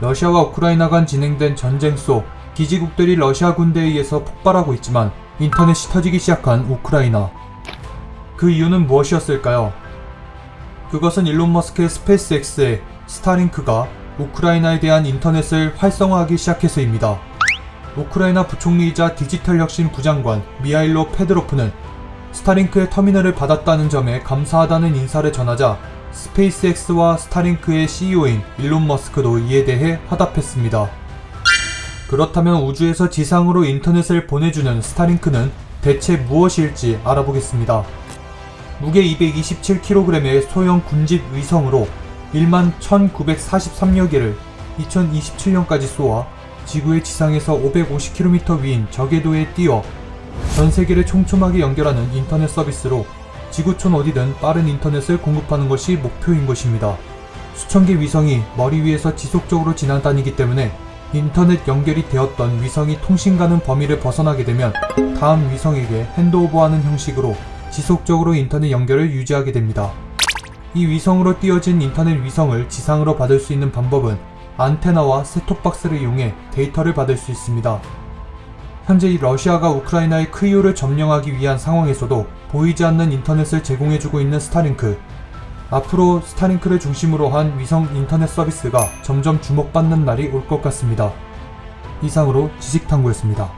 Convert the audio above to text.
러시아와 우크라이나 간 진행된 전쟁 속 기지국들이 러시아 군대에 의해서 폭발하고 있지만 인터넷이 터지기 시작한 우크라이나. 그 이유는 무엇이었을까요? 그것은 일론 머스크의 스페이스X의 스타링크가 우크라이나에 대한 인터넷을 활성화하기 시작해서입니다. 우크라이나 부총리이자 디지털 혁신 부장관 미하일로 페드로프는 스타링크의 터미널을 받았다는 점에 감사하다는 인사를 전하자 스페이스X와 스타링크의 CEO인 일론 머스크도 이에 대해 화답했습니다. 그렇다면 우주에서 지상으로 인터넷을 보내주는 스타링크는 대체 무엇일지 알아보겠습니다. 무게 227kg의 소형 군집 위성으로 1만 1943여 개를 2027년까지 쏘아 지구의 지상에서 550km 위인 저궤도에 띄워 전 세계를 촘촘하게 연결하는 인터넷 서비스로 지구촌 어디든 빠른 인터넷을 공급하는 것이 목표인 것입니다. 수천 개 위성이 머리 위에서 지속적으로 지나다니기 때문에 인터넷 연결이 되었던 위성이 통신 가능 범위를 벗어나게 되면 다음 위성에게 핸드오버하는 형식으로 지속적으로 인터넷 연결을 유지하게 됩니다. 이 위성으로 띄어진 인터넷 위성을 지상으로 받을 수 있는 방법은 안테나와 셋톱박스를 이용해 데이터를 받을 수 있습니다. 현재 이 러시아가 우크라이나의 키이우를 점령하기 위한 상황에서도 보이지 않는 인터넷을 제공해주고 있는 스타링크. 앞으로 스타링크를 중심으로 한 위성 인터넷 서비스가 점점 주목받는 날이 올 것 같습니다. 이상으로 지식탐구였습니다.